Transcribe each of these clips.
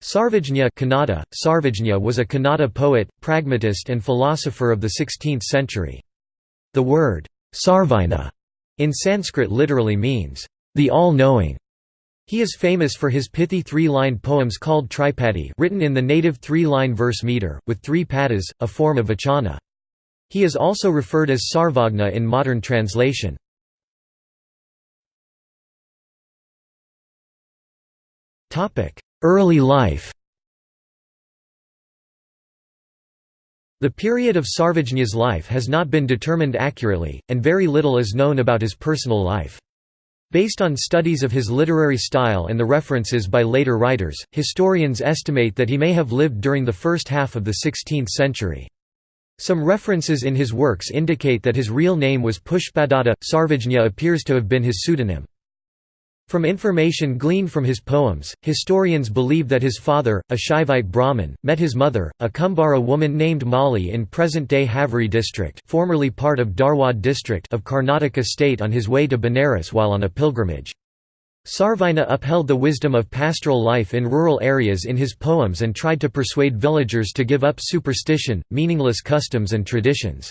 Sarvajña Kannada, Sarvajña was a Kannada poet, pragmatist and philosopher of the 16th century. The word, Sarvajna, in Sanskrit literally means, the all-knowing. He is famous for his pithy three-line poems called tripadi written in the native three-line verse meter, with three padas, a form of vachana. He is also referred as Sarvagna in modern translation. Early life The period of Sarvajña's life has not been determined accurately, and very little is known about his personal life. Based on studies of his literary style and the references by later writers, historians estimate that he may have lived during the first half of the 16th century. Some references in his works indicate that his real name was Pushpadatta. Sarvajña appears to have been his pseudonym. From information gleaned from his poems, historians believe that his father, a Shaivite Brahmin, met his mother, a Kumbhara woman named Mali in present-day Haveri district formerly part of Dharwad district of Karnataka state on his way to Benares while on a pilgrimage. Sarvajña upheld the wisdom of pastoral life in rural areas in his poems and tried to persuade villagers to give up superstition, meaningless customs and traditions.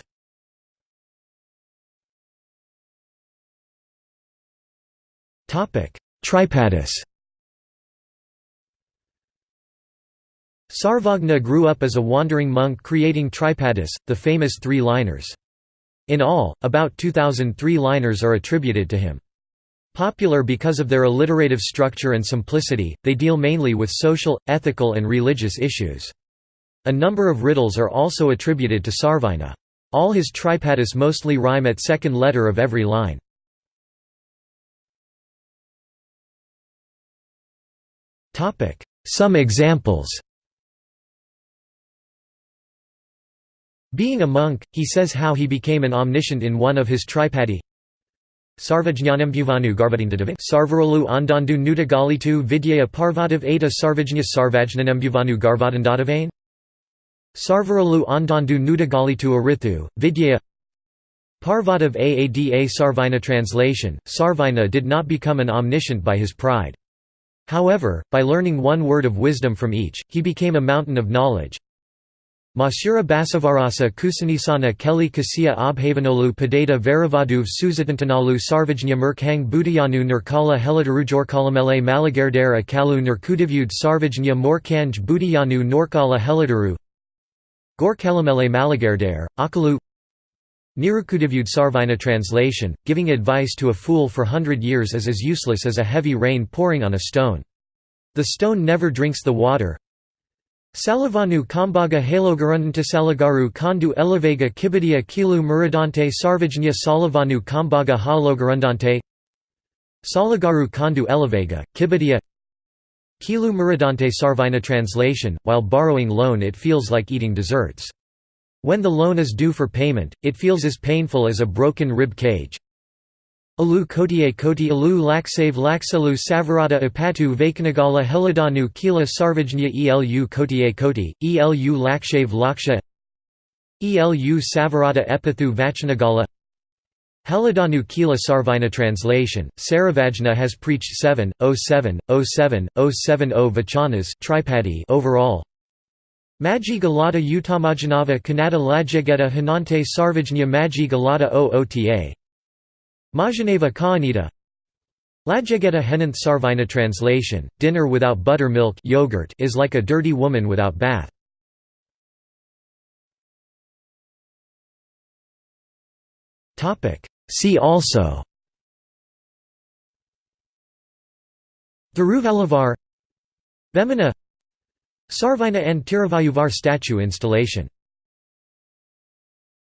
Tripadis Sarvagna grew up as a wandering monk creating Tripadis, the famous three-liners. In all, about 2,000 three-liners are attributed to him. Popular because of their alliterative structure and simplicity, they deal mainly with social, ethical and religious issues. A number of riddles are also attributed to Sarvajña. All his tripadis mostly rhyme at second letter of every line. Some examples. Being a monk, he says how he became an omniscient in one of his tripadi. Sarvajñanembhuvanu Garvadindadavi Sarvarolu Andandu Nudagalitu Vidyaya Parvadav Eta Sarvajña Sarvajnanembhuvanu Garvadandadavain Sarvarolu Andandu Nudagalitu Arithu, Vidyaya Parvadav Aada Sarvajna Translation, Sarvajna did not become an omniscient by his pride. However, by learning one word of wisdom from each, he became a mountain of knowledge. Masura Basavarasa Kusanisana Kelly Kasiya Abhavanolu Padeta Varavaduv Suzatantanalu Sarvajnya Murkhang Budayanu Nurkala Helidarujorkalamele Malagardera Kalu Nurkudivud Sarvajnya Morkanj Budayanu Norkala Helidaru Gorkalamele Malagardare, Akalu Sarvajna translation, giving advice to a fool for hundred years is as useless as a heavy rain pouring on a stone. The stone never drinks the water. Salavanu Kambaga Halogarundanta Salagaru Kandu Elevega Kibidia Kilu Muradante Sarvajnya Salavanu Kambaga Halogarundante Salagaru Kandu Elevega, Kibidia Kilu Muradante Sarvina translation, while borrowing loan it feels like eating desserts. When the loan is due for payment, it feels as painful as a broken rib cage. Alu kotie koti alu laksave lakselu savarada apatu vakanagala helidanu kila sarvajnya elu kotie koti, elu lakshave laksha. Elu savarada epithu vachanagala Helidanu Kila Sarvajna translation, Saravajna has preached 7, 07, 07, 070 vachanas tripadi overall, Maji Galata Utamajanava Kannada Lajageta Hanante Sarvajnya Maji Galata Oota. Majaneva Kaanita. Lajageta Henanth Sarvajna translation, dinner without buttermilk yogurt is like a dirty woman without bath. See also. Thiruvalluvar Vemana Sarvajna and Tiruvalluvar statue installation